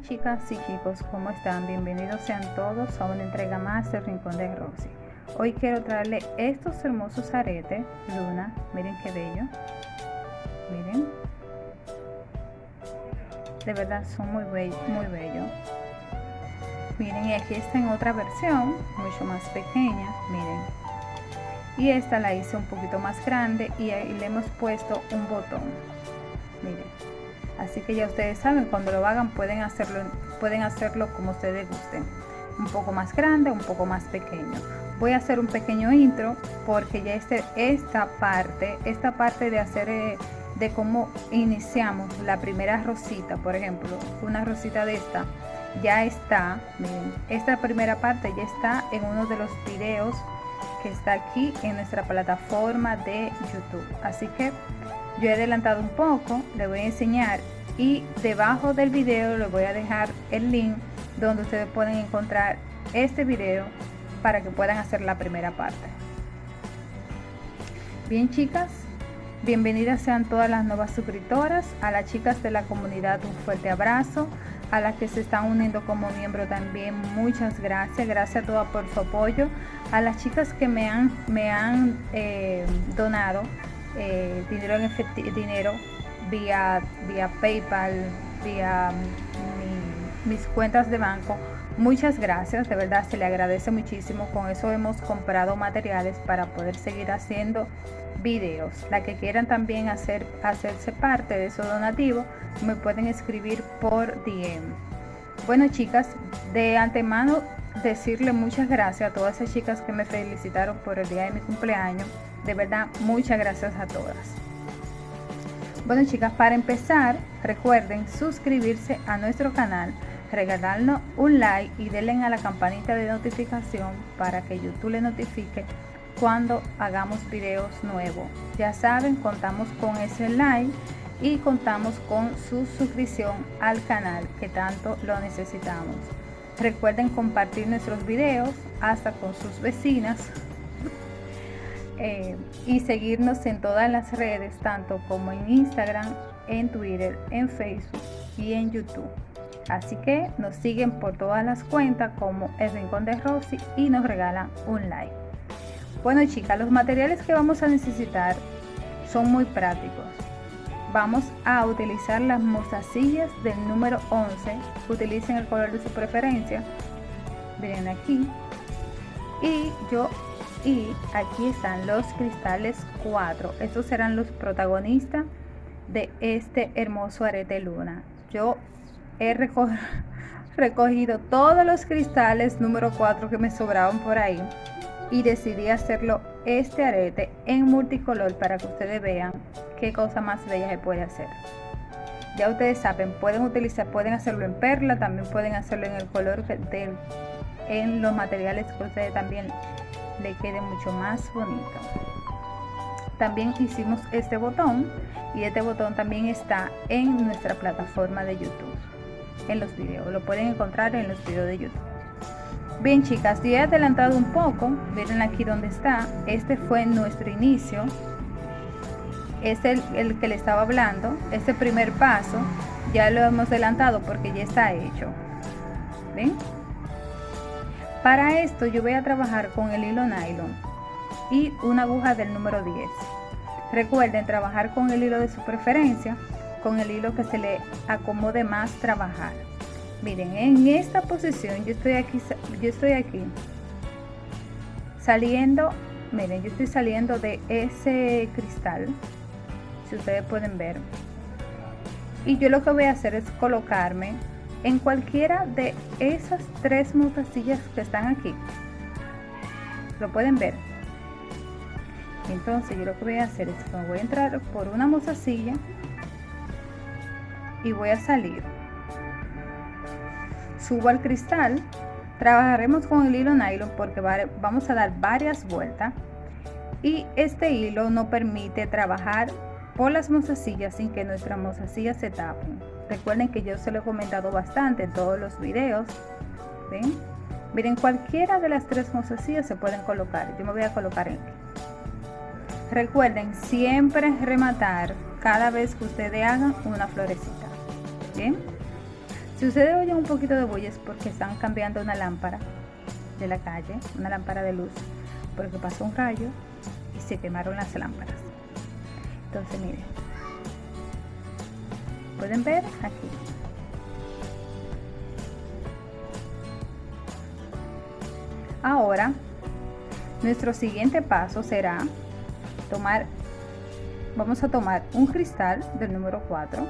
chicas y chicos, ¿cómo están? Bienvenidos sean todos a una entrega más del Rincón de Rosy. Hoy quiero traerle estos hermosos aretes, Luna, miren qué bello, miren, de verdad son muy bellos, muy bellos. Miren, y aquí está en otra versión, mucho más pequeña, miren. Y esta la hice un poquito más grande y ahí le hemos puesto un botón, miren así que ya ustedes saben cuando lo hagan pueden hacerlo pueden hacerlo como ustedes gusten. Un poco más grande un poco más pequeño. Voy a hacer un pequeño intro porque ya este, esta parte esta parte de hacer eh, de cómo iniciamos la primera rosita por ejemplo una rosita de esta ya está esta primera parte ya está en uno de los videos que está aquí en nuestra plataforma de youtube. Así que yo he adelantado un poco, le voy a enseñar y debajo del video les voy a dejar el link donde ustedes pueden encontrar este video para que puedan hacer la primera parte. Bien chicas, bienvenidas sean todas las nuevas suscriptoras, a las chicas de la comunidad un fuerte abrazo, a las que se están uniendo como miembro también muchas gracias, gracias a todas por su apoyo, a las chicas que me han, me han eh, donado eh, dinero en efectivo, dinero vía, vía PayPal, vía mis cuentas de banco. Muchas gracias, de verdad se le agradece muchísimo. Con eso hemos comprado materiales para poder seguir haciendo videos. La que quieran también hacer, hacerse parte de esos donativos, me pueden escribir por DM. Bueno chicas, de antemano decirle muchas gracias a todas esas chicas que me felicitaron por el día de mi cumpleaños. De verdad, muchas gracias a todas. Bueno chicas, para empezar, recuerden suscribirse a nuestro canal, regalarnos un like y denle a la campanita de notificación para que YouTube le notifique cuando hagamos videos nuevos. Ya saben, contamos con ese like y contamos con su suscripción al canal que tanto lo necesitamos. Recuerden compartir nuestros videos hasta con sus vecinas eh, y seguirnos en todas las redes, tanto como en Instagram, en Twitter, en Facebook y en YouTube. Así que nos siguen por todas las cuentas como El Rincón de Rosy y nos regalan un like. Bueno chicas, los materiales que vamos a necesitar son muy prácticos. Vamos a utilizar las mostacillas del número 11. Utilicen el color de su preferencia. Miren aquí. Y yo y aquí están los cristales 4 estos serán los protagonistas de este hermoso arete luna. Yo he recogido todos los cristales número 4 que me sobraban por ahí y decidí hacerlo este arete en multicolor para que ustedes vean qué cosa más bella se puede hacer. Ya ustedes saben pueden utilizar pueden hacerlo en perla también pueden hacerlo en el color del en los materiales que ustedes también le quede mucho más bonito. También hicimos este botón y este botón también está en nuestra plataforma de youtube en los videos. Lo pueden encontrar en los videos de youtube. Bien chicas ya he adelantado un poco. Miren aquí donde está. Este fue nuestro inicio. Es el, el que le estaba hablando. Este primer paso ya lo hemos adelantado porque ya está hecho. Ven para esto yo voy a trabajar con el hilo nylon y una aguja del número 10. Recuerden trabajar con el hilo de su preferencia, con el hilo que se le acomode más trabajar. Miren, en esta posición yo estoy aquí, yo estoy aquí saliendo, miren, yo estoy saliendo de ese cristal, si ustedes pueden ver. Y yo lo que voy a hacer es colocarme en cualquiera de esas tres mostacillas que están aquí. Lo pueden ver. Entonces yo lo que voy a hacer es que voy a entrar por una mostacilla y voy a salir. Subo al cristal trabajaremos con el hilo nylon porque vamos a dar varias vueltas y este hilo no permite trabajar por las mostacillas sin que nuestras mostacillas se tapen recuerden que yo se lo he comentado bastante en todos los videos miren cualquiera de las tres mostacillas se pueden colocar. Yo me voy a colocar en recuerden siempre rematar cada vez que ustedes hagan una florecita bien Si ustedes oyen un poquito de bulla porque están cambiando una lámpara de la calle, una lámpara de luz, porque pasó un rayo y se quemaron las lámparas. Entonces miren, pueden ver aquí. Ahora, nuestro siguiente paso será tomar, vamos a tomar un cristal del número 4,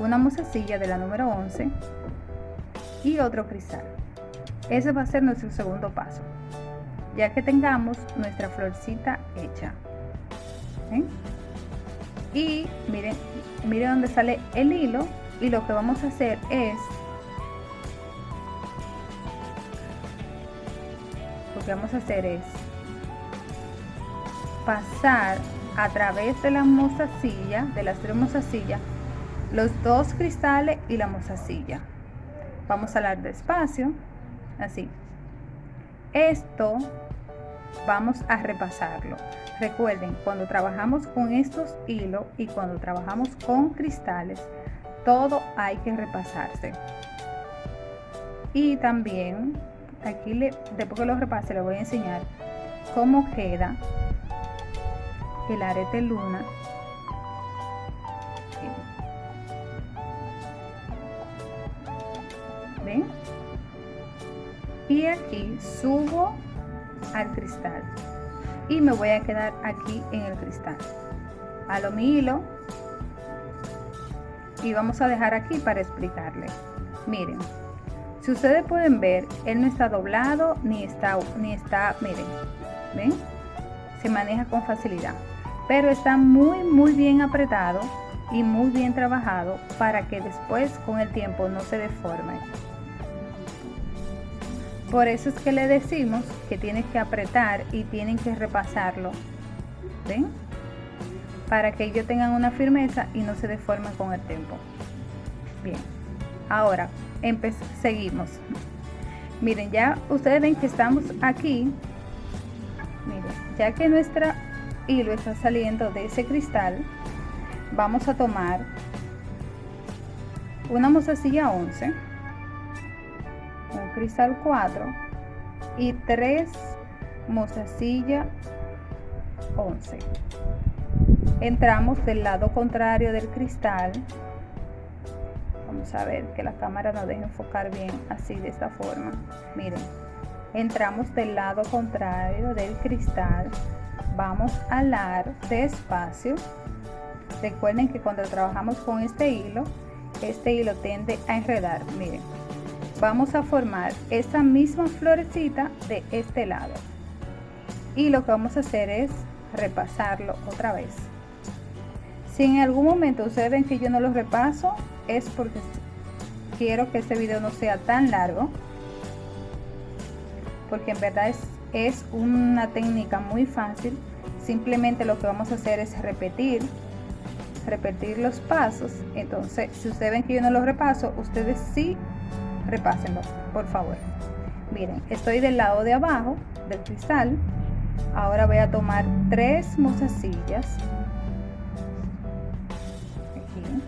una musecilla de la número 11 y otro cristal. Ese va a ser nuestro segundo paso, ya que tengamos nuestra florcita hecha. Y miren, miren dónde sale el hilo y lo que vamos a hacer es lo que vamos a hacer es pasar a través de la mozasilla, de las tres mozasillas, los dos cristales y la mozasilla. Vamos a hablar despacio así. Esto vamos a repasarlo. Recuerden, cuando trabajamos con estos hilos y cuando trabajamos con cristales, todo hay que repasarse. Y también, aquí le, después que lo repase, le voy a enseñar cómo queda el arete luna ¿Ven? y aquí subo cristal. Y me voy a quedar aquí en el cristal. A lo mi hilo. Y vamos a dejar aquí para explicarle. Miren si ustedes pueden ver él no está doblado ni está ni está miren ven se maneja con facilidad. Pero está muy muy bien apretado y muy bien trabajado para que después con el tiempo no se deforme por eso es que le decimos que tienen que apretar y tienen que repasarlo. ¿Ven? Para que ellos tengan una firmeza y no se deformen con el tiempo. Bien. Ahora, seguimos. Miren, ya ustedes ven que estamos aquí. Miren, ya que nuestra hilo está saliendo de ese cristal, vamos a tomar una mozasilla 11 un cristal 4 y 3 mozasilla 11 entramos del lado contrario del cristal. Vamos a ver que la cámara nos deje enfocar bien así de esta forma. Miren entramos del lado contrario del cristal. Vamos a alar despacio. Recuerden que cuando trabajamos con este hilo este hilo tiende a enredar. Miren vamos a formar esta misma florecita de este lado. Y lo que vamos a hacer es repasarlo otra vez. Si en algún momento ustedes ven que yo no lo repaso es porque quiero que este video no sea tan largo porque en verdad es, es una técnica muy fácil. Simplemente lo que vamos a hacer es repetir repetir los pasos. Entonces si ustedes ven que yo no lo repaso ustedes sí repásenlo, por favor. Miren, estoy del lado de abajo del cristal. Ahora voy a tomar tres mozasillas. Aquí.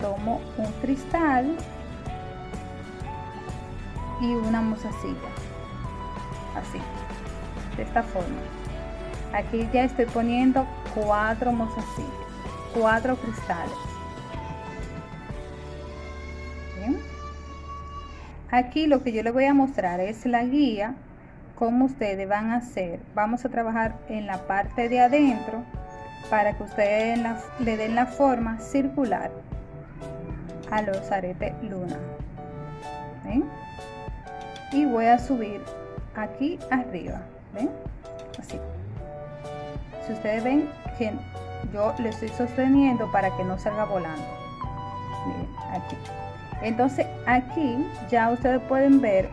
Tomo un cristal y una mozasilla. Así, de esta forma. Aquí ya estoy poniendo cuatro mozasillas, cuatro cristales. Aquí lo que yo les voy a mostrar es la guía, cómo ustedes van a hacer. Vamos a trabajar en la parte de adentro para que ustedes le den la forma circular a los aretes luna. Y voy a subir aquí arriba. ¿Ven? Así. Si ustedes ven que yo le estoy sosteniendo para que no salga volando. Miren, aquí. Entonces aquí ya ustedes pueden ver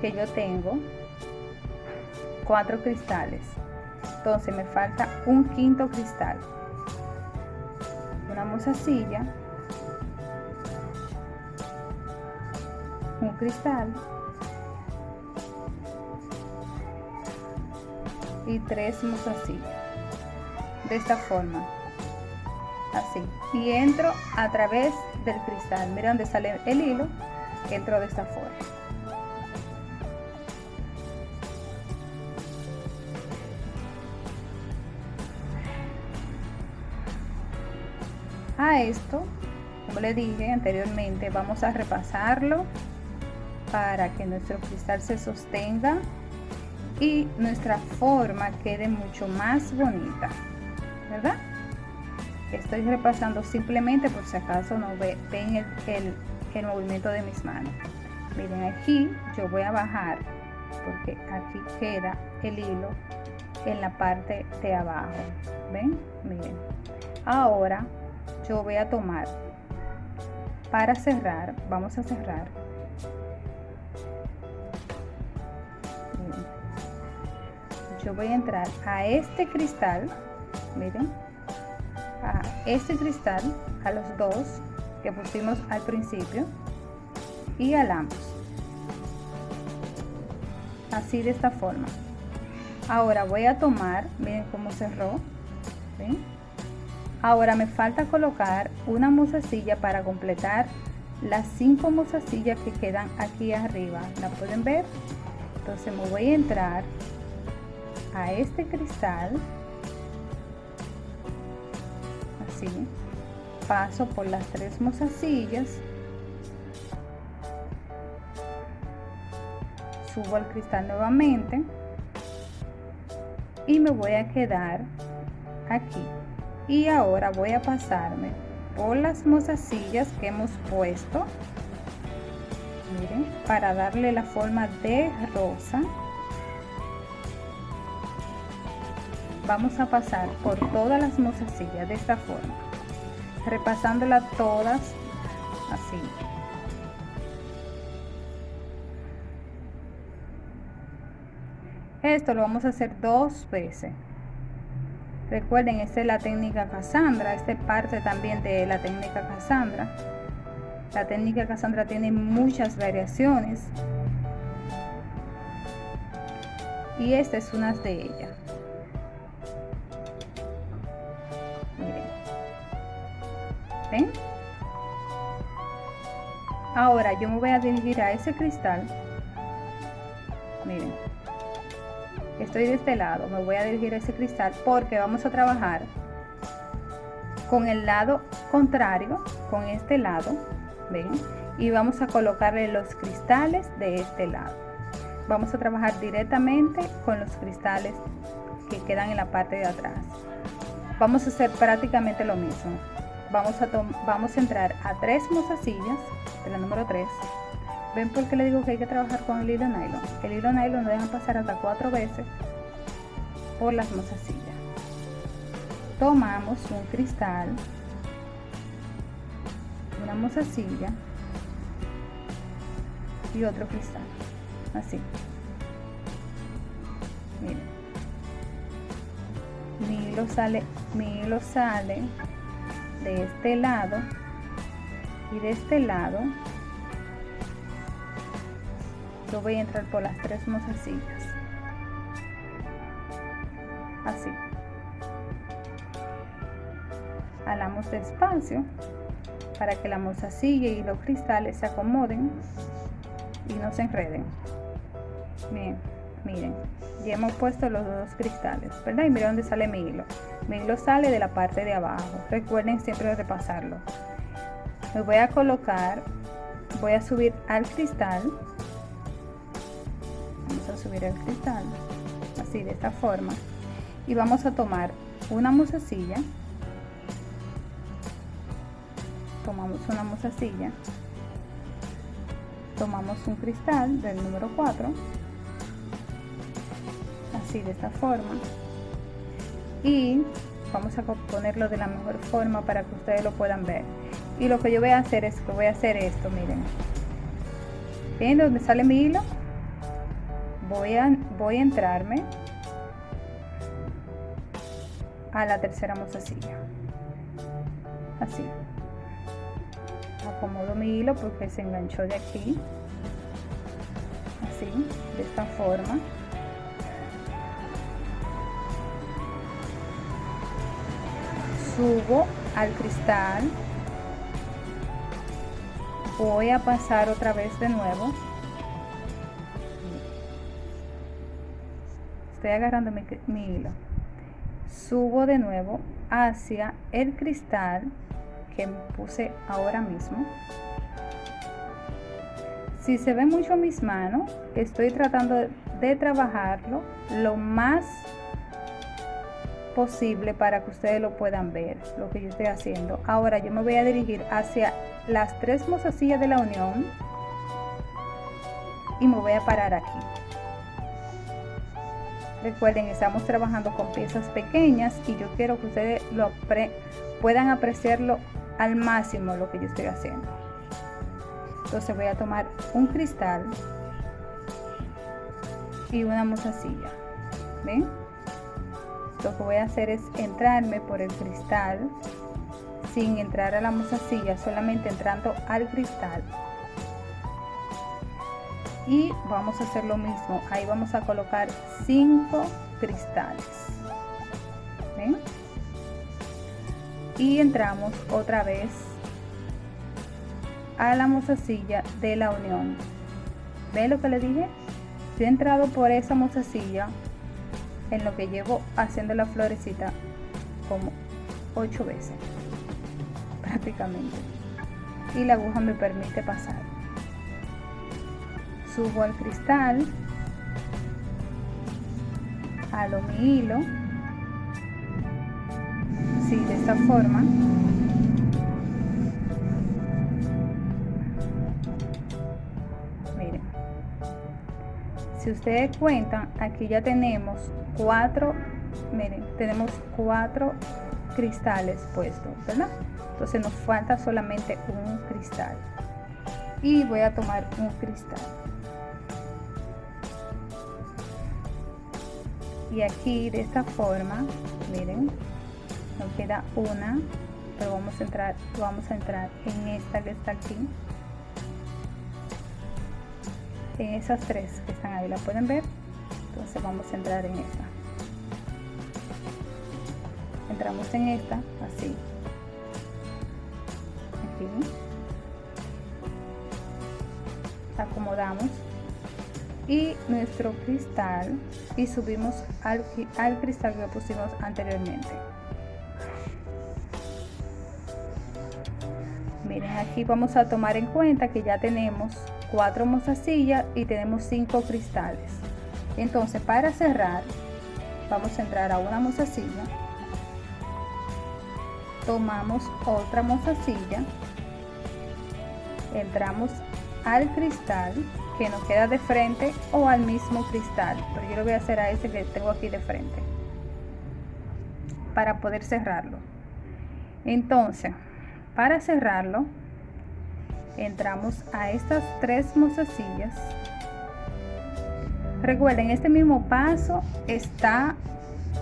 que yo tengo cuatro cristales. Entonces me falta un quinto cristal. Una mozasilla. Un cristal. Y tres mozasillas. De esta forma así y entro a través del cristal. Mira dónde sale el hilo entro de esta forma. A esto como le dije anteriormente vamos a repasarlo para que nuestro cristal se sostenga y nuestra forma quede mucho más bonita verdad estoy repasando simplemente por si acaso no ven el, el, movimiento de mis manos. Miren aquí yo voy a bajar porque aquí queda el hilo en la parte de abajo. Ven miren. Ahora yo voy a tomar para cerrar vamos a cerrar. Yo voy a entrar a este cristal miren a este cristal a los dos que pusimos al principio y alamos. Así de esta forma. Ahora voy a tomar miren cómo cerró ahora me falta colocar una musacilla para completar las cinco musasillas que quedan aquí arriba. La pueden ver entonces me voy a entrar a este cristal paso por las tres mozasillas subo al cristal nuevamente y me voy a quedar aquí. Y ahora voy a pasarme por las mozasillas que hemos puesto miren para darle la forma de rosa vamos a pasar por todas las mozasillas de esta forma. Repasándolas todas así. Esto lo vamos a hacer dos veces. Recuerden esta es la técnica Cassandra esta es parte también de la técnica Cassandra. La técnica Cassandra tiene muchas variaciones. Y esta es una de ellas Ahora yo me voy a dirigir a ese cristal. Miren. Estoy de este lado. Me voy a dirigir a ese cristal porque vamos a trabajar con el lado contrario, con este lado. ¿Ven? Y vamos a colocarle los cristales de este lado. Vamos a trabajar directamente con los cristales que quedan en la parte de atrás. Vamos a hacer prácticamente lo mismo vamos a, vamos a entrar a tres mozasillas de la número 3 ven por qué le digo que hay que trabajar con el hilo nylon el hilo nylon lo dejan pasar hasta cuatro veces por las mozasillas. Tomamos un cristal una mozasilla y otro cristal así. Miren. Mi hilo sale mi hilo sale de este lado y de este lado yo voy a entrar por las tres mozasillas así. Jalamos despacio para que la mozasilla y los cristales se acomoden y no se enreden. Bien miren ya hemos puesto los dos cristales verdad y miren dónde sale mi hilo. Mi hilo sale de la parte de abajo. Recuerden siempre repasarlo. Me voy a colocar voy a subir al cristal. Vamos a subir el cristal así de esta forma. Y vamos a tomar una musacilla tomamos una musacilla tomamos un cristal del número 4 así de esta forma. Y vamos a ponerlo de la mejor forma para que ustedes lo puedan ver. Y lo que yo voy a hacer es que voy a hacer esto miren. Ven donde sale mi hilo. Voy a voy a entrarme a la tercera mozasilla. Así. Acomodo mi hilo porque se enganchó de aquí. Así de esta forma subo al cristal. Voy a pasar otra vez de nuevo. Estoy agarrando mi, hilo. Subo de nuevo hacia el cristal que puse ahora mismo. Si se ve mucho mis manos estoy tratando de trabajarlo lo más posible para que ustedes lo puedan ver lo que yo estoy haciendo. Ahora yo me voy a dirigir hacia las tres mozasillas de la unión y me voy a parar aquí. Recuerden estamos trabajando con piezas pequeñas y yo quiero que ustedes lo puedan apreciarlo al máximo lo que yo estoy haciendo. Entonces voy a tomar un cristal y una mozasilla. Ven lo que voy a hacer es entrarme por el cristal sin entrar a la mozasilla solamente entrando al cristal y vamos a hacer lo mismo ahí vamos a colocar cinco cristales ¿Ven? y entramos otra vez a la mozasilla de la unión ve lo que le dije? si he entrado por esa mozasilla en lo que llevo haciendo la florecita como ocho veces prácticamente. Y la aguja me permite pasar. Subo al cristal halo mi hilo sí, de esta forma si ustedes cuentan aquí ya tenemos cuatro miren tenemos cuatro cristales puestos verdad entonces nos falta solamente un cristal. Y voy a tomar un cristal. Y aquí de esta forma miren nos queda una pero vamos a entrar vamos a entrar en esta que está aquí en esas tres que están ahí la pueden ver entonces vamos a entrar en esta. Entramos en esta así. Aquí. Acomodamos. Y nuestro cristal y subimos al, al cristal que pusimos anteriormente. Miren aquí vamos a tomar en cuenta que ya tenemos cuatro mozasillas y tenemos cinco cristales. Entonces para cerrar vamos a entrar a una mozasilla. Tomamos otra mozasilla. Entramos al cristal que nos queda de frente o al mismo cristal pero yo lo voy a hacer a ese que tengo aquí de frente para poder cerrarlo. Entonces para cerrarlo entramos a estas tres mozasillas. Recuerden este mismo paso está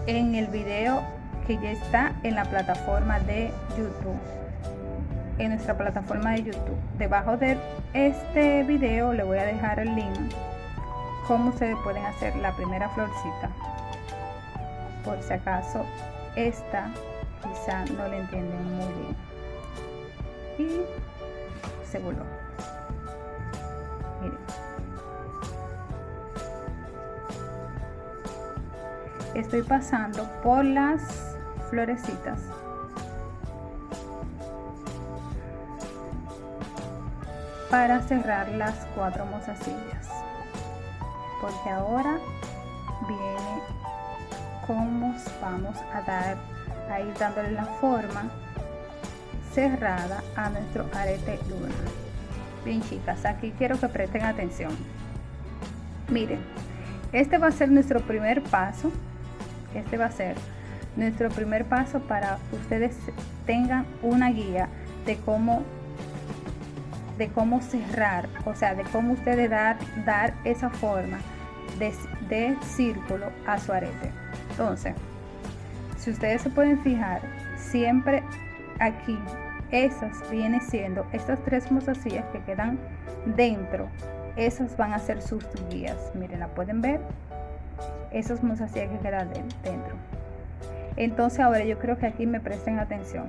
en el video que ya está en la plataforma de youtube. En nuestra plataforma de youtube. Debajo de este video le voy a dejar el link. Cómo ustedes pueden hacer la primera florcita por si acaso esta quizá no le entienden muy bien. Y estoy pasando por las florecitas. Para cerrar las cuatro mozasillas. Porque ahora viene cómo vamos a dar a ir dándole la forma cerrada a nuestro arete luna bien chicas aquí quiero que presten atención. Miren este va a ser nuestro primer paso. Este va a ser nuestro primer paso para ustedes tengan una guía de cómo de cómo cerrar, o sea, de cómo ustedes dar, dar esa forma de, de círculo a su arete. Entonces, si ustedes se pueden fijar, siempre aquí esas vienen siendo estas tres mozasillas que quedan dentro. Esas van a ser sus guías. Miren la pueden ver. Esas mozasillas que quedan dentro. Entonces ahora yo creo que aquí me presten atención.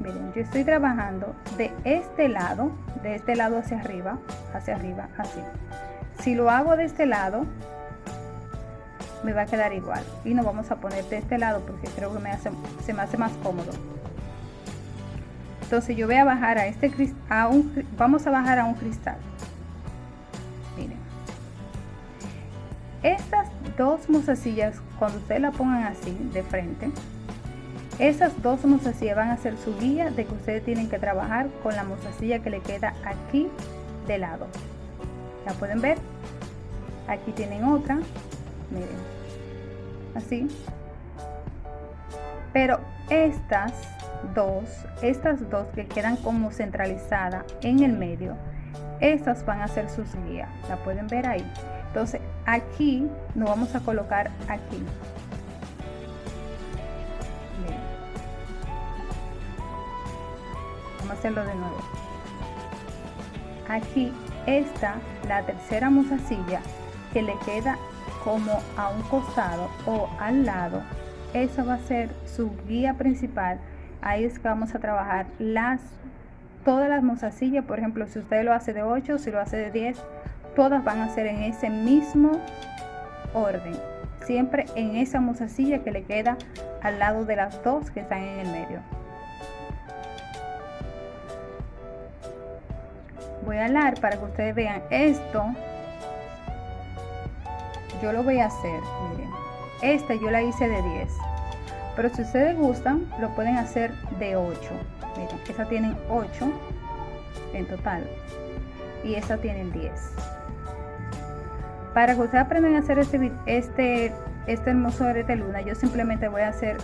Miren yo estoy trabajando de este lado de este lado hacia arriba hacia arriba así. Si lo hago de este lado me va a quedar igual. Y nos vamos a poner de este lado porque creo que me hace, se me hace más cómodo entonces yo voy a bajar a este a vamos a bajar a un cristal. Miren. Estas dos mozasillas cuando ustedes la pongan así de frente esas dos mozasillas van a ser su guía de que ustedes tienen que trabajar con la mozasilla que le queda aquí de lado. La pueden ver aquí tienen otra. Miren. Así pero estas dos estas dos que quedan como centralizada en el medio estas van a ser sus guías. La pueden ver ahí. Entonces aquí nos vamos a colocar aquí. Vamos a hacerlo de nuevo. Aquí está la tercera musacilla que le queda como a un costado o al lado esa va a ser su guía principal. Ahí es que vamos a trabajar las todas las mozasillas. Por ejemplo si usted lo hace de 8 si lo hace de 10 todas van a ser en ese mismo orden. Siempre en esa mozasilla que le queda al lado de las dos que están en el medio. Voy a hablar para que ustedes vean esto. Yo lo voy a hacer miren esta yo la hice de 10 pero si ustedes gustan lo pueden hacer de 8 miren esa tienen 8 en total. Y esta tienen 10 para que ustedes aprendan a hacer este este este hermoso de luna yo simplemente voy a hacer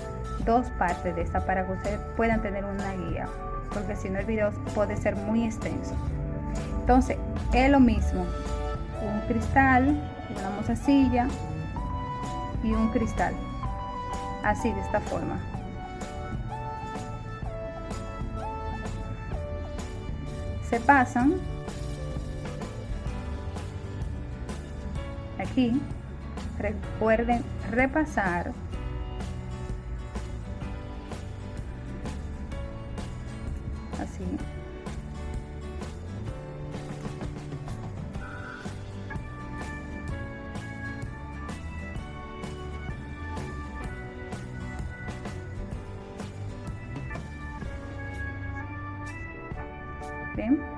dos partes de esta para que ustedes puedan tener una guía. Porque si no el video puede ser muy extenso. Entonces es lo mismo. Un cristal una mozasilla y un cristal. Así de esta forma. Se pasan. Aquí recuerden repasar. Así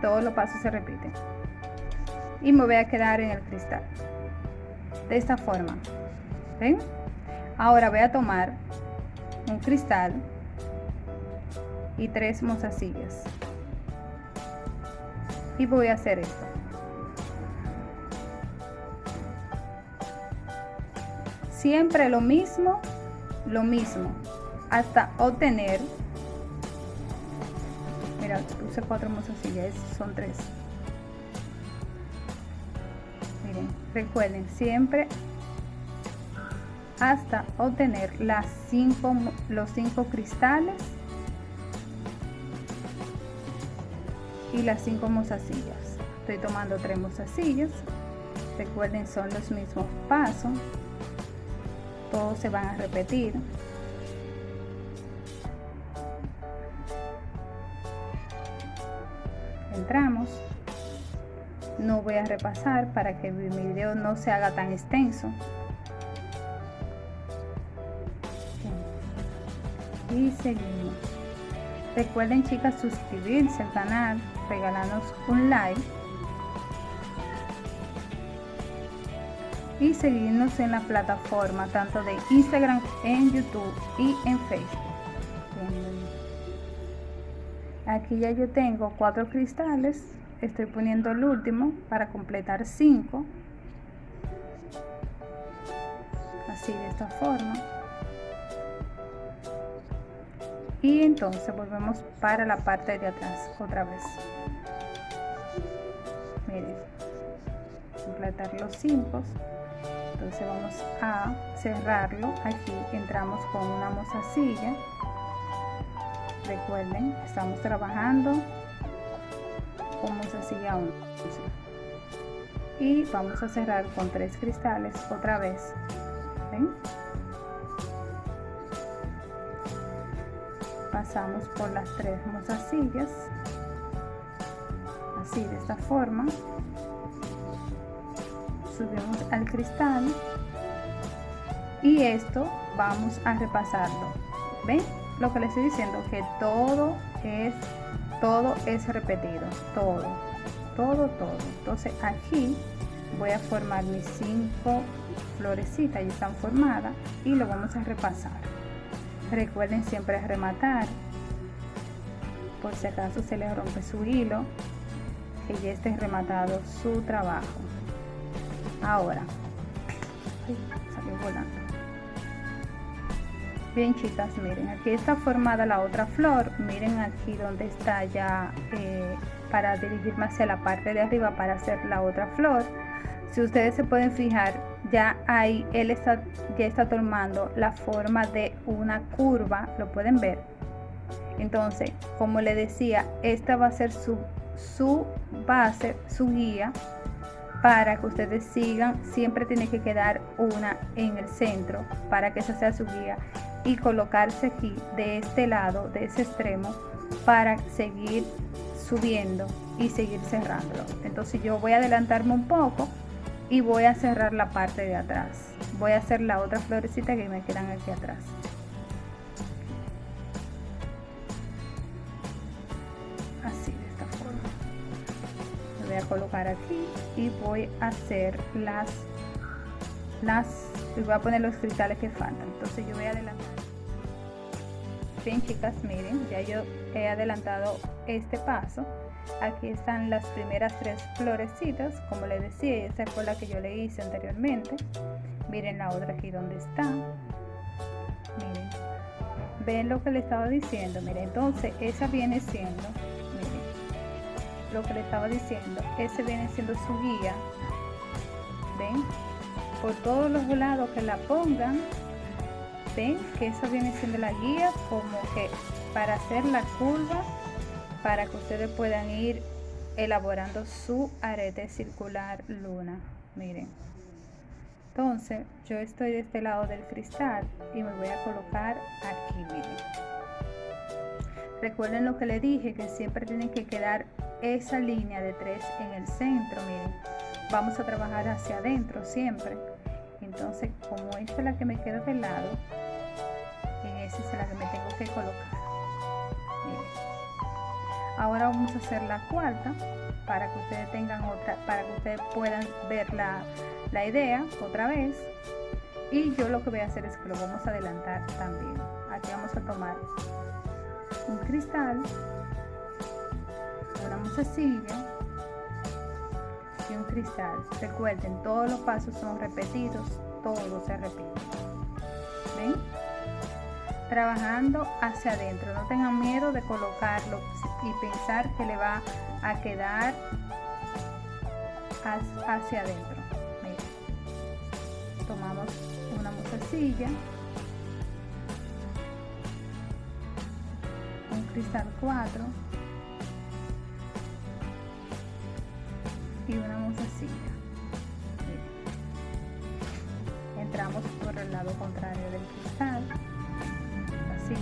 todos los pasos se repiten. Y me voy a quedar en el cristal. De esta forma. ¿ven? ahora voy a tomar un cristal y tres mozasillas. Y voy a hacer esto. Siempre lo mismo lo mismo hasta obtener puse cuatro mozasillas son tres. Recuerden siempre hasta obtener las cinco los cinco cristales y las cinco mozasillas. Estoy tomando tres mozasillas. Recuerden son los mismos pasos. Todos se van a repetir no voy a repasar para que mi video no se haga tan extenso. Y seguimos. Recuerden chicas suscribirse al canal regalarnos un like. Y seguirnos en la plataforma tanto de Instagram en YouTube y en Facebook aquí ya yo tengo cuatro cristales. Estoy poniendo el último para completar cinco. Así de esta forma. Y entonces volvemos para la parte de atrás otra vez. Miren completar los cinco. Entonces vamos a cerrarlo. Aquí entramos con una mozasilla recuerden estamos trabajando como se aún y vamos a cerrar con tres cristales otra vez. Pasamos por las tres mozasillas. Así de esta forma. Subimos al cristal. Y esto vamos a repasarlo. Ven lo que les estoy diciendo que todo es todo es repetido todo todo todo. Entonces aquí voy a formar mis cinco florecitas ya están formadas y lo vamos a repasar. Recuerden siempre rematar por si acaso se les rompe su hilo que ya esté rematado su trabajo. Ahora salió volando bien chicas miren aquí está formada la otra flor miren aquí donde está ya eh, para dirigirme hacia la parte de arriba para hacer la otra flor. Si ustedes se pueden fijar ya ahí él está ya está tomando la forma de una curva lo pueden ver entonces como le decía esta va a ser su su base su guía para que ustedes sigan siempre tiene que quedar una en el centro para que esa sea su guía y colocarse aquí de este lado, de ese extremo, para seguir subiendo y seguir cerrándolo. Entonces yo voy a adelantarme un poco y voy a cerrar la parte de atrás. Voy a hacer la otra florecita que me quedan aquí atrás. Así de esta forma. Voy a colocar aquí y voy a hacer las las y voy a poner los cristales que faltan. Entonces yo voy a adelantar. Bien chicas miren ya yo he adelantado este paso. Aquí están las primeras tres florecitas. Como les decía esta fue la que yo le hice anteriormente. Miren la otra aquí donde está. Miren. Ven lo que le estaba diciendo. Miren entonces esa viene siendo miren lo que le estaba diciendo. Ese viene siendo su guía. Ven por todos los lados que la pongan ven que eso viene siendo la guía como que para hacer la curva para que ustedes puedan ir elaborando su arete circular luna. Miren. Entonces yo estoy de este lado del cristal y me voy a colocar aquí miren. Recuerden lo que le dije que siempre tienen que quedar esa línea de tres en el centro miren vamos a trabajar hacia adentro siempre. Entonces como esta es la que me queda de lado en esa es la que me tengo que colocar. Ahora vamos a hacer la cuarta para que ustedes tengan otra para que ustedes puedan ver la, la idea otra vez. Y yo lo que voy a hacer es que lo vamos a adelantar también. Aquí vamos a tomar un cristal una musacilla y un cristal. Recuerden, todos los pasos son repetidos, todo se repite. ¿Ven? Trabajando hacia adentro, no tengan miedo de colocarlo y pensar que le va a quedar hacia adentro. Tomamos una musacilla, un cristal 4 y una musacilla. Entramos por el lado contrario del cristal, así.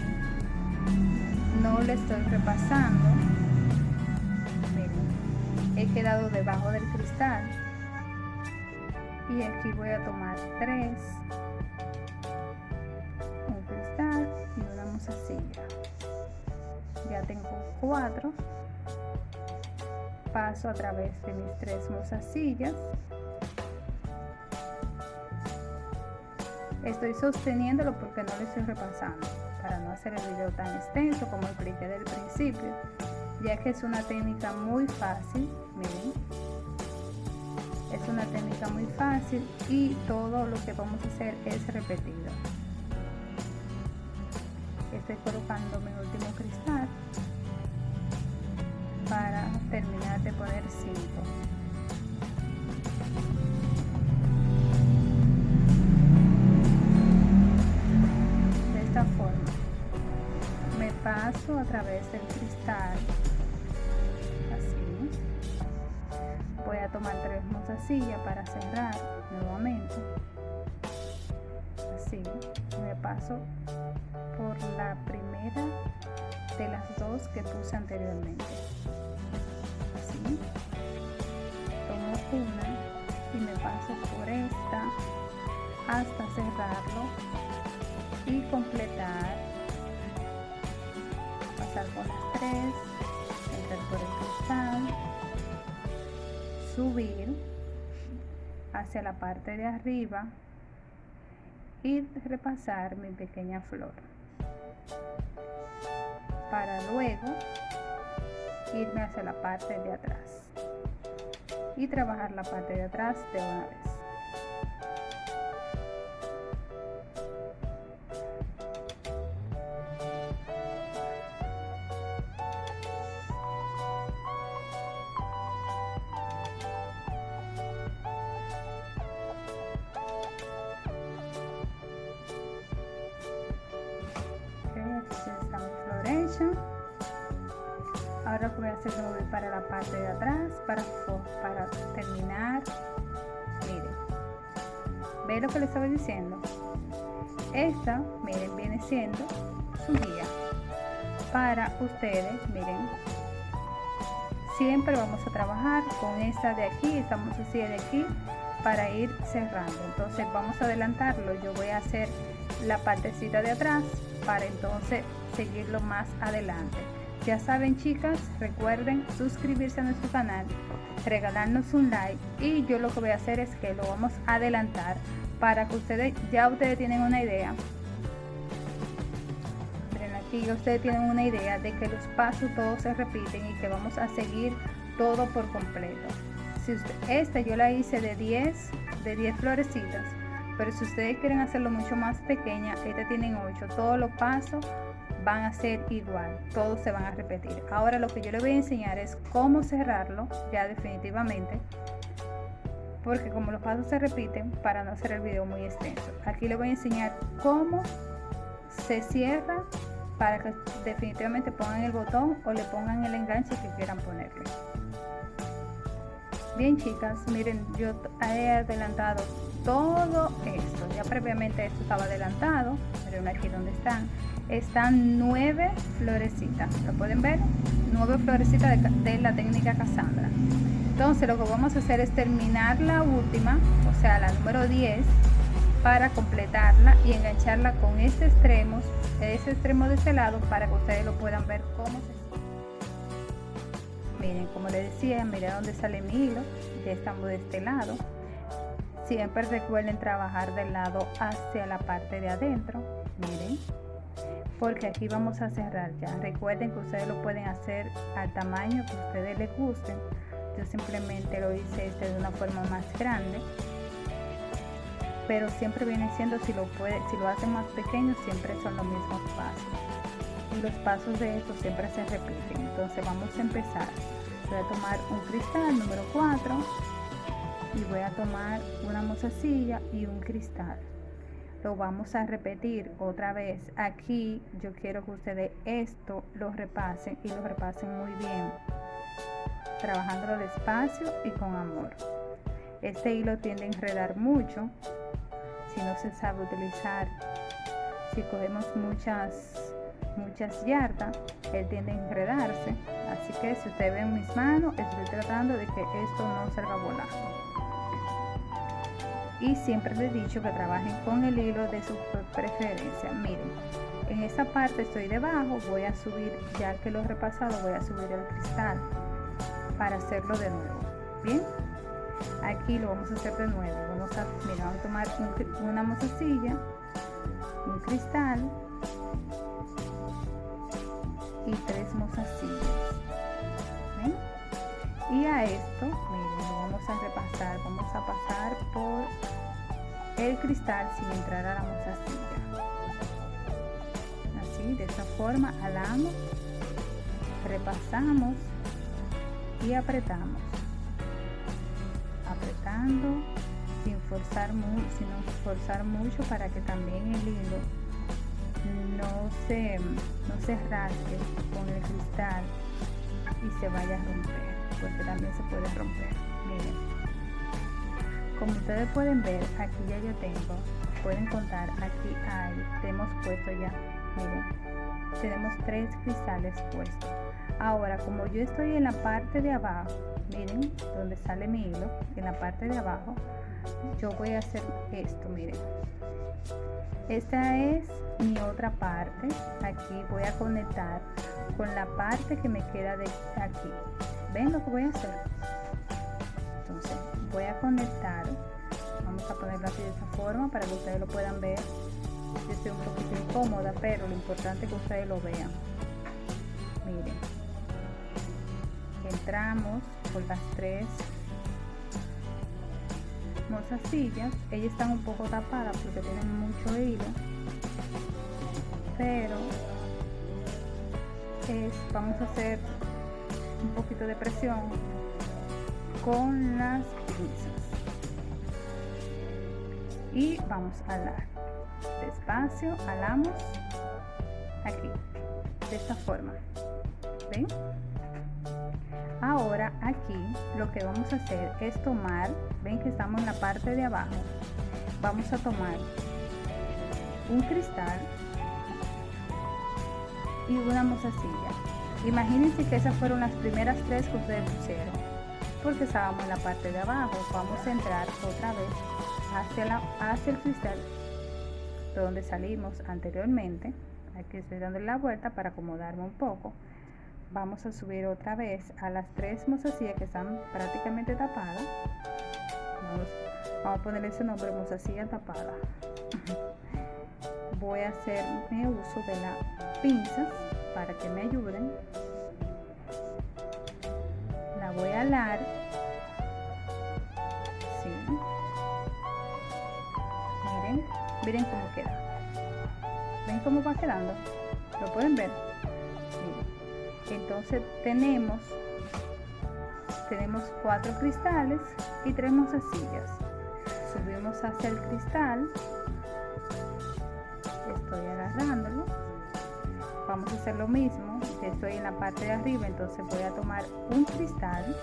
No le estoy repasando. Miren, he quedado debajo del cristal y aquí voy a tomar tres, un cristal y una musacilla. Ya tengo cuatro paso a través de mis tres mozasillas. Estoy sosteniéndolo porque no lo estoy repasando para no hacer el video tan extenso como expliqué del principio ya que es una técnica muy fácil miren. Es una técnica muy fácil y todo lo que vamos a hacer es repetido. Estoy colocando mi último través del cristal. Así voy a tomar tres mozasillas para cerrar nuevamente así me paso por la primera de las dos que puse anteriormente. Así tomo una y me paso por esta hasta cerrarlo y completar por las tres entrar por el cristal subir hacia la parte de arriba y repasar mi pequeña flor. Para luego irme hacia la parte de atrás y trabajar la parte de atrás de una vez ahora voy a hacer voy para la parte de atrás para, para terminar. Miren ve lo que les estaba diciendo esta miren viene siendo su guía para ustedes. Miren siempre vamos a trabajar con esta de aquí estamos así de aquí para ir cerrando. Entonces vamos a adelantarlo. Yo voy a hacer la partecita de atrás para entonces seguirlo más adelante. Ya saben chicas, recuerden suscribirse a nuestro canal, regalarnos un like y yo lo que voy a hacer es que lo vamos a adelantar para que ustedes, ya ustedes tienen una idea. Miren aquí, ustedes tienen una idea de que los pasos todos se repiten y que vamos a seguir todo por completo. Si esta yo la hice de 10, de 10 florecitas pero si ustedes quieren hacerlo mucho más pequeña esta tienen 8 todos los pasos van a ser igual todos se van a repetir ahora lo que yo les voy a enseñar es cómo cerrarlo ya definitivamente porque como los pasos se repiten para no hacer el video muy extenso aquí les voy a enseñar cómo se cierra para que definitivamente pongan el botón o le pongan el enganche que quieran ponerle bien chicas miren yo he adelantado todo esto. Ya previamente esto estaba adelantado. Miren aquí donde están. Están nueve florecitas. ¿Lo pueden ver? Nueve florecitas de, la técnica Cassandra. Entonces lo que vamos a hacer es terminar la última, o sea la número 10, para completarla y engancharla con este extremo, ese extremo de este lado para que ustedes lo puedan ver cómo se miren como les decía miren dónde sale mi hilo ya estamos de este lado Siempre recuerden trabajar del lado hacia la parte de adentro. Miren. Porque aquí vamos a cerrar ya. Recuerden que ustedes lo pueden hacer al tamaño que ustedes les gusten. Yo simplemente lo hice este de una forma más grande. Pero siempre viene siendo, si lo, puede, si lo hacen más pequeño, siempre son los mismos pasos. Y los pasos de esto siempre se repiten. Entonces vamos a empezar. Voy a tomar un cristal número 4 y voy a tomar una mozasilla y un cristal lo vamos a repetir otra vez aquí. Yo quiero que ustedes esto lo repasen y lo repasen muy bien trabajándolo despacio y con amor. Este hilo tiende a enredar mucho si no se sabe utilizar. Si cogemos muchas muchas yardas él tiende a enredarse. Así que si ustedes ven mis manos estoy tratando de que esto no salga volando y siempre les he dicho que trabajen con el hilo de su preferencia miren en esta parte estoy debajo voy a subir ya que lo he repasado voy a subir el cristal para hacerlo de nuevo. Bien aquí lo vamos a hacer de nuevo. Vamos a, mira, vamos a tomar una mozasilla un cristal y tres mozasillas y a esto lo vamos a repasar vamos a pasar por el cristal sin entrar a la mozasilla así de esta forma alamos repasamos y apretamos. Apretando sin forzar mucho sin forzar mucho para que también el hilo no se no se rasgue con el cristal y se vaya a romper porque también se puede romper miren como ustedes pueden ver aquí ya yo tengo pueden contar aquí hay hemos puesto ya miren tenemos tres cristales puestos. Ahora como yo estoy en la parte de abajo miren donde sale mi hilo en la parte de abajo yo voy a hacer esto miren. Esta es mi otra parte aquí voy a conectar con la parte que me queda de aquí. Ven lo que voy a hacer voy a conectar vamos a ponerlo así de esta forma para que ustedes lo puedan ver. Yo estoy un poquito incómoda pero lo importante es que ustedes lo vean. Miren. Entramos por las tres sillas. Ellas están un poco tapadas porque tienen mucho hilo pero es, vamos a hacer un poquito de presión con las pinzas. Y vamos a alar despacio alamos. Aquí de esta forma. ¿ven? ahora aquí lo que vamos a hacer es tomar ven que estamos en la parte de abajo vamos a tomar un cristal y una mozasilla imagínense que esas fueron las primeras tres que ustedes pusieron porque estábamos en la parte de abajo. Vamos a entrar otra vez hacia, la, hacia el cristal de donde salimos anteriormente. Aquí estoy dando la vuelta para acomodarme un poco. Vamos a subir otra vez a las tres mozasillas que están prácticamente tapadas. Vamos, a poner ese nombre mozasilla tapada. Voy a hacer mi uso de las pinzas para que me ayuden. La voy a alar miren miren cómo queda. Ven cómo va quedando lo pueden ver entonces tenemos tenemos cuatro cristales y tres mozasillas subimos hacia el cristal. Estoy agarrándolo. Vamos a hacer lo mismo. Estoy en la parte de arriba entonces voy a tomar un cristal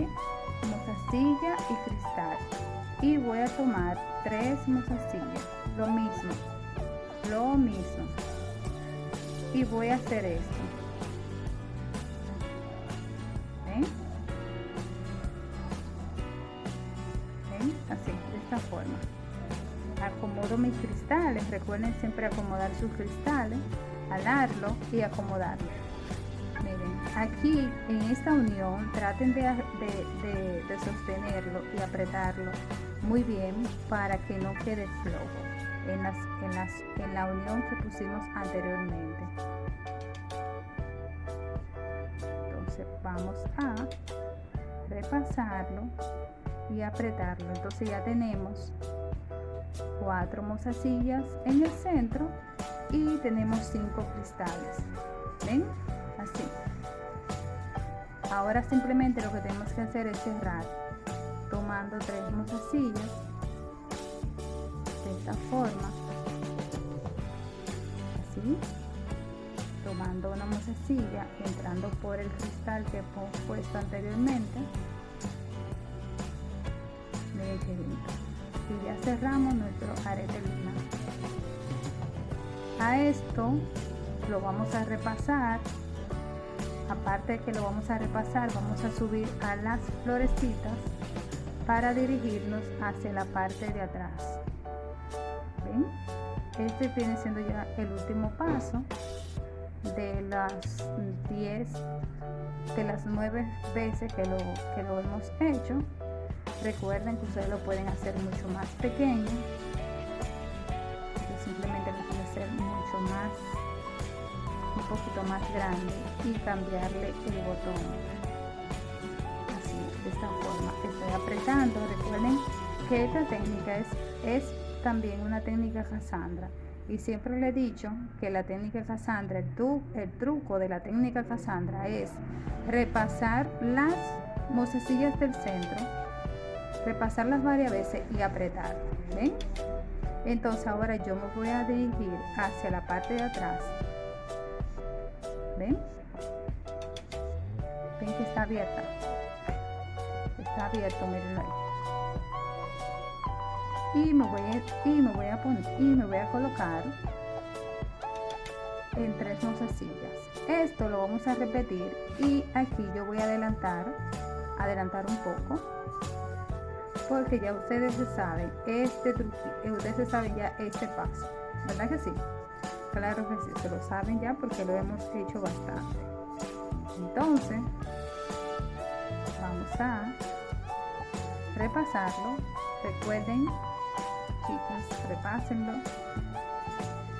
mozasilla y cristal. Y voy a tomar tres mozasillas lo mismo. Lo mismo. Y voy a hacer esto. Así de esta forma. Acomodo mis cristales. Recuerden siempre acomodar sus cristales alarlo y acomodarlo aquí en esta unión traten de, sostenerlo y apretarlo muy bien para que no quede flojo en, las, en, las, en la unión que pusimos anteriormente. Entonces vamos a repasarlo y apretarlo. Entonces ya tenemos cuatro mozasillas en el centro y tenemos cinco cristales. ¿Ven? Ahora simplemente lo que tenemos que hacer es cerrar tomando tres mozasillas forma así tomando una mozasilla entrando por el cristal que hemos puesto anteriormente. Y ya cerramos nuestro arete luna a esto lo vamos a repasar aparte de que lo vamos a repasar vamos a subir a las florecitas para dirigirnos hacia la parte de atrás. Este viene siendo ya el último paso de las 10 de las 9 veces que lo, que lo hemos hecho. Recuerden que ustedes lo pueden hacer mucho más pequeño. Simplemente lo pueden hacer mucho más un poquito más grande y cambiarle el botón así de esta forma estoy apretando recuerden que esta técnica es, es también una técnica Cassandra. Y siempre le he dicho que la técnica Cassandra, el, el truco de la técnica Cassandra es repasar las mocesillas del centro, repasarlas varias veces y apretar. ¿Ven? Entonces ahora yo me voy a dirigir hacia la parte de atrás. ¿Ven? ¿Ven que está abierta? Está abierto, miren ahí y me voy a, y me voy a poner y me voy a colocar en tres mozasillas esto lo vamos a repetir y aquí yo voy a adelantar adelantar un poco porque ya ustedes saben este truquito ustedes se saben ya este paso verdad que sí claro que sí se lo saben ya porque lo hemos hecho bastante. Entonces vamos a repasarlo. Recuerden chicas repásenlo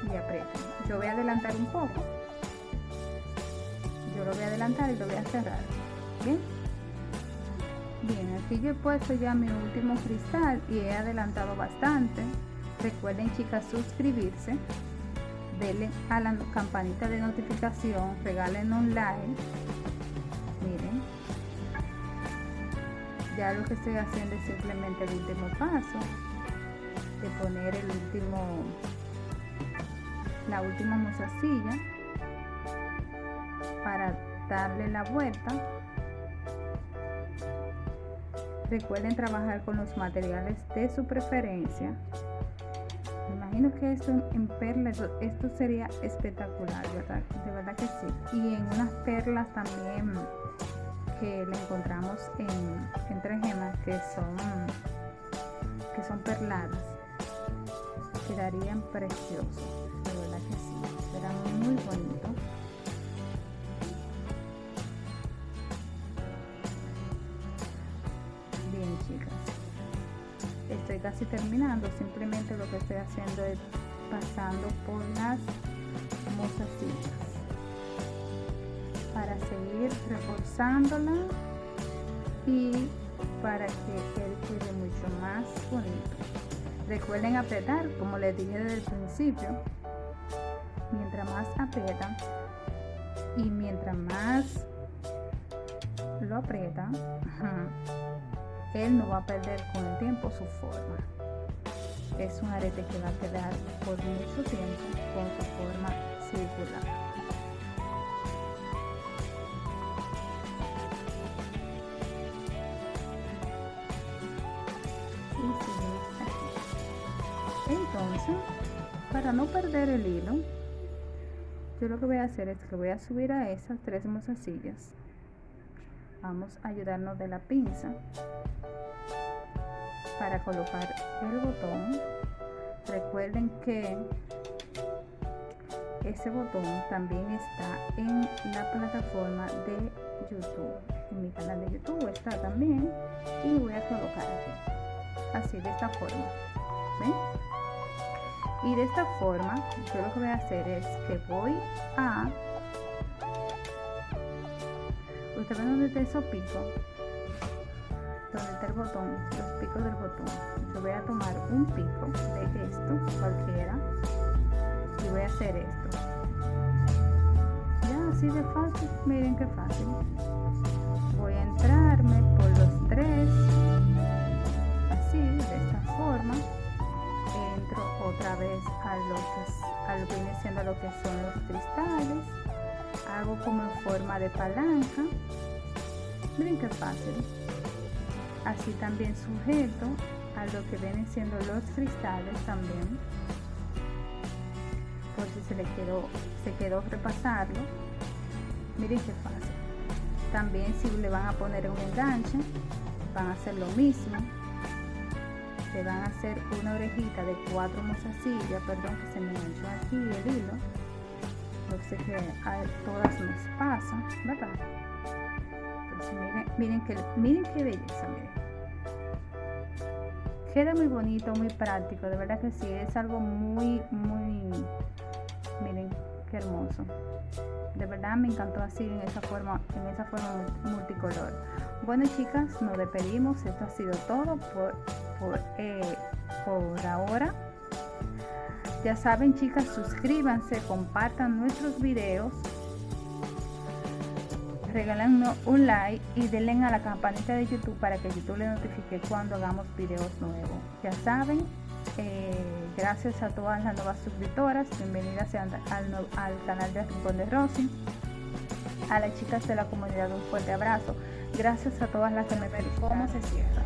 y aprieten yo voy a adelantar un poco. Yo lo voy a adelantar y lo voy a cerrar. Bien bien aquí yo he puesto ya mi último cristal y he adelantado bastante. Recuerden chicas suscribirse denle a la campanita de notificación regalen un like miren. Ya lo que estoy haciendo es simplemente el último paso de poner el último la última mozasilla para darle la vuelta. Recuerden trabajar con los materiales de su preferencia imagino que esto en perlas esto sería espectacular verdad de verdad que sí. Y en unas perlas también que le encontramos en, entre gemas que son que son perladas quedarían preciosos de verdad que sí. Será muy bonito casi terminando. Simplemente lo que estoy haciendo es pasando por las mozasillas para seguir reforzándola y para que quede mucho más bonito. Recuerden apretar como les dije desde el principio. Mientras más aprietan y mientras más lo aprietan él no va a perder con el tiempo su forma. Es un arete que va a quedar por mucho tiempo con su forma circular. Entonces para no perder el hilo yo lo que voy a hacer es que voy a subir a esas tres mozasillas vamos a ayudarnos de la pinza para colocar el botón. Recuerden que ese botón también está en la plataforma de youtube. En mi canal de youtube está también y voy a colocar aquí. Así de esta forma. ¿ven? y de esta forma yo lo que voy a hacer es que voy a ustedes donde está esos picos donde el botón los picos del botón. Yo voy a tomar un pico de esto cualquiera y voy a hacer esto. Ya así de fácil. Miren qué fácil. Voy a entrarme por los tres. Así de esta forma. Entro otra vez a lo que, a lo que viene siendo lo que son los cristales. Hago como en forma de palanca. Miren qué fácil así también sujeto a lo que vienen siendo los cristales también. Por si se le quedó se quedó repasarlo. Miren qué fácil. También si le van a poner un enganche van a hacer lo mismo. Se van a hacer una orejita de cuatro mozasillas perdón que se me enganchó aquí el hilo. No sé que a todas nos pasa verdad miren, que miren qué belleza miren. Queda muy bonito muy práctico de verdad que sí es algo muy muy miren qué hermoso. De verdad me encantó así en esa forma en esa forma multicolor. Bueno chicas nos despedimos esto ha sido todo por por, eh, por ahora. Ya saben chicas suscríbanse compartan nuestros videos regalan un like y denle a la campanita de youtube para que youtube le notifique cuando hagamos videos nuevos. Ya saben eh, gracias a todas las nuevas suscriptoras bienvenidas al, al canal de Rincón de Rosy. A las chicas de la comunidad un fuerte abrazo. Gracias a todas las que me ven. Cómo se cierra